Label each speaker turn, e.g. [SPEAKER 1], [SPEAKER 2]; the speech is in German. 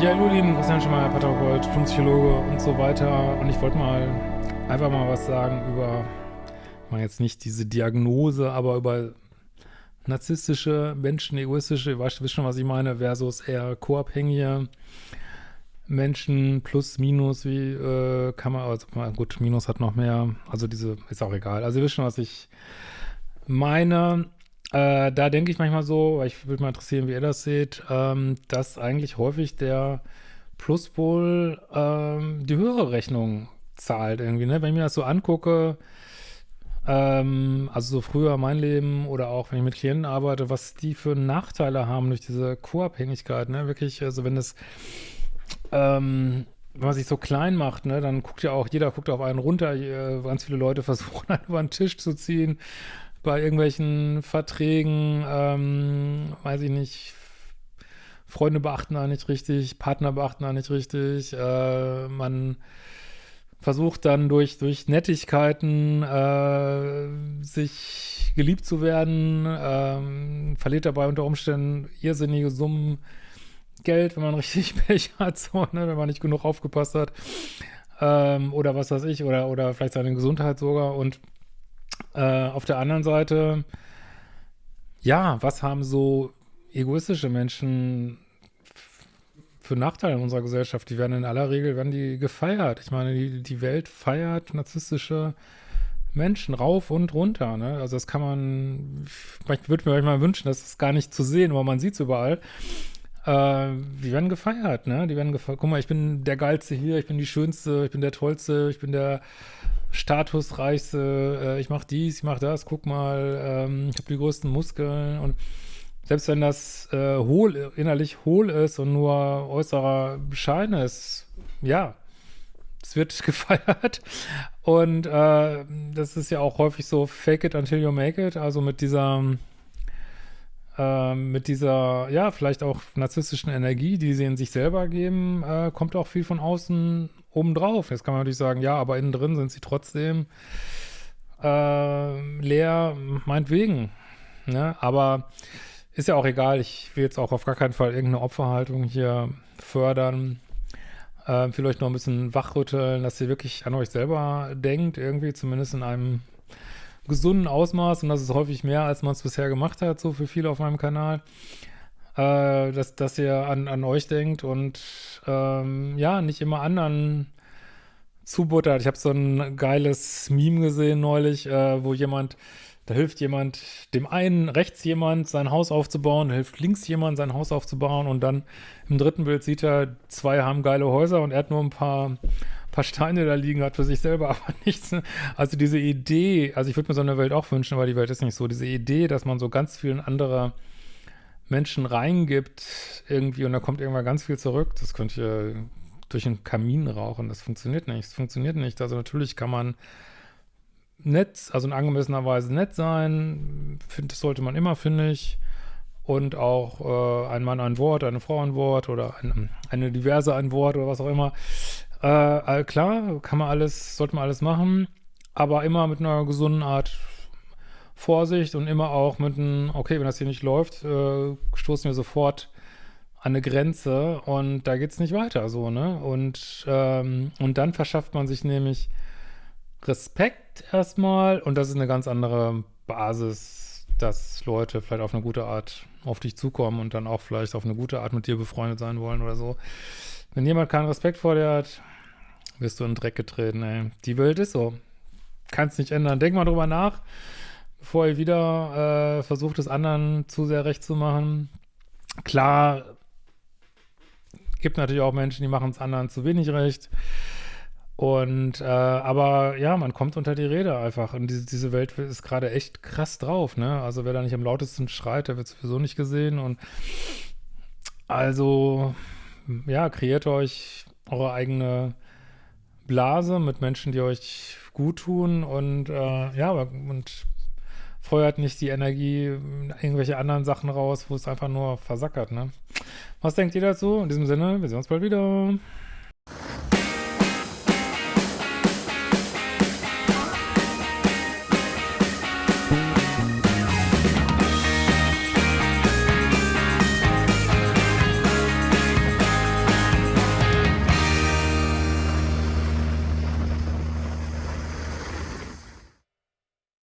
[SPEAKER 1] Ja, hallo Lieben, Christian Schemeier, Paartherapeut, Psychologe und so weiter. Und ich wollte mal einfach mal was sagen über, mal jetzt nicht diese Diagnose, aber über narzisstische Menschen, egoistische, ihr wisst schon, was ich meine, versus eher co-abhängige Menschen plus, minus, wie äh, kann man, also gut, minus hat noch mehr, also diese, ist auch egal. Also ihr wisst schon, was ich meine. Äh, da denke ich manchmal so, weil ich würde mal interessieren, wie ihr das seht, ähm, dass eigentlich häufig der Pluspol ähm, die höhere Rechnung zahlt irgendwie, ne? Wenn ich mir das so angucke, ähm, also so früher mein Leben oder auch wenn ich mit Klienten arbeite, was die für Nachteile haben durch diese Co-Abhängigkeit, ne? Wirklich, also wenn es ähm, wenn man sich so klein macht, ne, dann guckt ja auch, jeder guckt auf einen runter, äh, ganz viele Leute versuchen, einen über den Tisch zu ziehen, bei irgendwelchen Verträgen, ähm, weiß ich nicht, Freunde beachten da nicht richtig, Partner beachten da nicht richtig, äh, man versucht dann durch, durch Nettigkeiten äh, sich geliebt zu werden, ähm, verliert dabei unter Umständen irrsinnige Summen Geld, wenn man richtig Pech hat, so, ne, wenn man nicht genug aufgepasst hat. Ähm, oder was weiß ich, oder, oder vielleicht seine Gesundheit sogar. Und äh, auf der anderen Seite, ja, was haben so egoistische Menschen für Nachteile in unserer Gesellschaft? Die werden in aller Regel, werden die gefeiert. Ich meine, die, die Welt feiert narzisstische Menschen rauf und runter, ne? Also das kann man, ich würde mir manchmal wünschen, das ist gar nicht zu sehen, aber man sieht es überall. Äh, die werden gefeiert, ne? Die werden gefeiert. Guck mal, ich bin der Geilste hier, ich bin die Schönste, ich bin der Tollste, ich bin der Statusreichste, äh, ich mach dies, ich mach das, guck mal, ähm, ich habe die größten Muskeln und selbst wenn das äh, hohl, innerlich hohl ist und nur äußerer Schein ist, ja, es wird gefeiert. Und äh, das ist ja auch häufig so fake it until you make it, also mit dieser ähm, mit dieser, ja, vielleicht auch narzisstischen Energie, die sie in sich selber geben, äh, kommt auch viel von außen obendrauf. Jetzt kann man natürlich sagen, ja, aber innen drin sind sie trotzdem äh, leer, meinetwegen. Ne? Aber ist ja auch egal, ich will jetzt auch auf gar keinen Fall irgendeine Opferhaltung hier fördern. Äh, vielleicht noch ein bisschen wachrütteln, dass ihr wirklich an euch selber denkt, irgendwie zumindest in einem gesunden Ausmaß und das ist häufig mehr, als man es bisher gemacht hat, so für viele auf meinem Kanal, äh, dass, dass ihr an, an euch denkt und ähm, ja, nicht immer anderen zubuttert. Ich habe so ein geiles Meme gesehen neulich, äh, wo jemand, da hilft jemand, dem einen rechts jemand sein Haus aufzubauen, hilft links jemand sein Haus aufzubauen und dann im dritten Bild sieht er, zwei haben geile Häuser und er hat nur ein paar paar Steine da liegen hat für sich selber, aber nichts. Also diese Idee, also ich würde mir so eine Welt auch wünschen, aber die Welt ist nicht so. Diese Idee, dass man so ganz vielen andere Menschen reingibt irgendwie und da kommt irgendwann ganz viel zurück, das könnte ich durch einen Kamin rauchen. Das funktioniert nicht. Das funktioniert nicht. Also natürlich kann man nett, also in angemessener Weise nett sein. Find, das sollte man immer, finde ich. Und auch äh, ein Mann ein Wort, eine Frau ein Wort oder ein, eine diverse ein Wort oder was auch immer. Äh, klar, kann man alles, sollte man alles machen, aber immer mit einer gesunden Art Vorsicht und immer auch mit einem, okay, wenn das hier nicht läuft, äh, stoßen wir sofort an eine Grenze und da geht es nicht weiter so, ne? Und, ähm, und dann verschafft man sich nämlich Respekt erstmal und das ist eine ganz andere Basis, dass Leute vielleicht auf eine gute Art auf dich zukommen und dann auch vielleicht auf eine gute Art mit dir befreundet sein wollen oder so. Wenn jemand keinen Respekt vor dir hat, wirst du in den Dreck getreten, ey. Die Welt ist so. Kannst nicht ändern. Denk mal drüber nach, bevor ihr wieder äh, versucht, es anderen zu sehr recht zu machen. Klar, gibt natürlich auch Menschen, die machen es anderen zu wenig recht. Und, äh, aber ja, man kommt unter die Rede einfach. Und diese, diese Welt ist gerade echt krass drauf, ne? Also wer da nicht am lautesten schreit, der wird sowieso nicht gesehen. Und also, ja, kreiert euch eure eigene Blase mit Menschen, die euch gut tun und äh, ja, und feuert nicht die Energie irgendwelche anderen Sachen raus, wo es einfach nur versackert, ne? Was denkt ihr dazu? In diesem Sinne, wir sehen uns bald wieder.